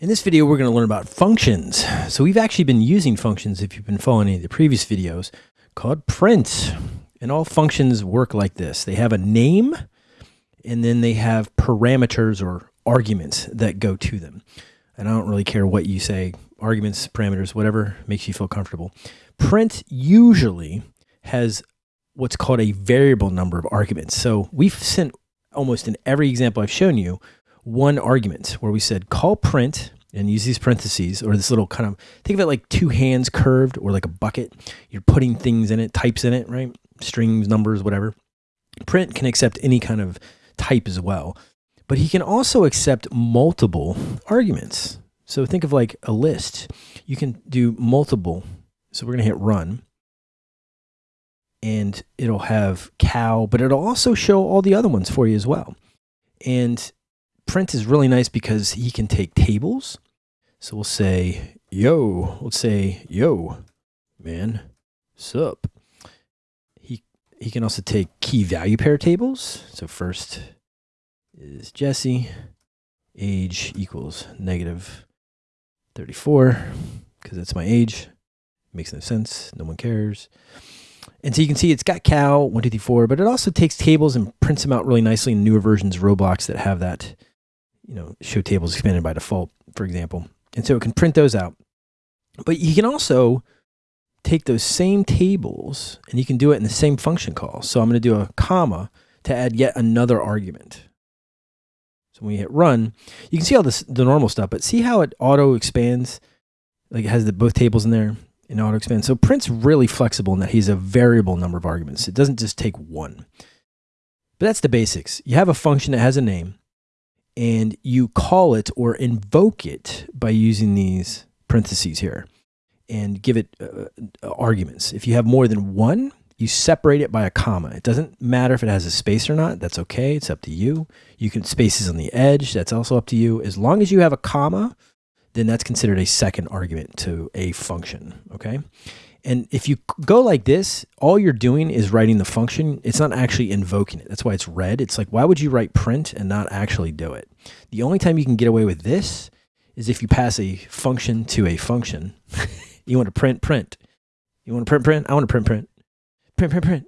In this video, we're going to learn about functions. So we've actually been using functions, if you've been following any of the previous videos, called print. And all functions work like this. They have a name, and then they have parameters or arguments that go to them. And I don't really care what you say, arguments, parameters, whatever makes you feel comfortable. Print usually has what's called a variable number of arguments. So we've sent almost in every example I've shown you one argument where we said call print and use these parentheses or this little kind of think of it like two hands curved or like a bucket. You're putting things in it, types in it, right? Strings, numbers, whatever. Print can accept any kind of type as well, but he can also accept multiple arguments. So think of like a list. You can do multiple. So we're going to hit run and it'll have cow, but it'll also show all the other ones for you as well. And print is really nice because he can take tables. So we'll say, yo, let's say, yo, man, sup. He, he can also take key value pair tables. So first is Jesse, age equals negative 34, because that's my age. Makes no sense. No one cares. And so you can see it's got cow, 1, 2, 3, 4, but it also takes tables and prints them out really nicely in newer versions of Roblox that have that you know, show tables expanded by default, for example. And so it can print those out. But you can also take those same tables and you can do it in the same function call. So I'm going to do a comma to add yet another argument. So when you hit run, you can see all this, the normal stuff, but see how it auto expands? Like it has the, both tables in there and auto expands. So print's really flexible in that he's a variable number of arguments. It doesn't just take one. But that's the basics. You have a function that has a name and you call it or invoke it by using these parentheses here and give it uh, uh, arguments. If you have more than one, you separate it by a comma. It doesn't matter if it has a space or not. That's okay. It's up to you. You can spaces on the edge. That's also up to you. As long as you have a comma, then that's considered a second argument to a function. Okay. And if you go like this, all you're doing is writing the function. It's not actually invoking it. That's why it's red. It's like, why would you write print and not actually do it? The only time you can get away with this is if you pass a function to a function. you want to print, print. You want to print, print? I want to print, print. Print, print, print.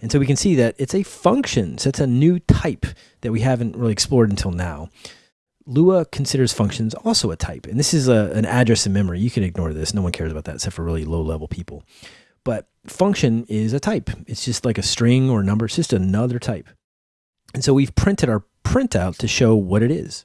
And so we can see that it's a function. So it's a new type that we haven't really explored until now. Lua considers functions also a type. And this is a, an address in memory. You can ignore this. No one cares about that except for really low level people. But function is a type. It's just like a string or a number. It's just another type. And so we've printed our printout to show what it is.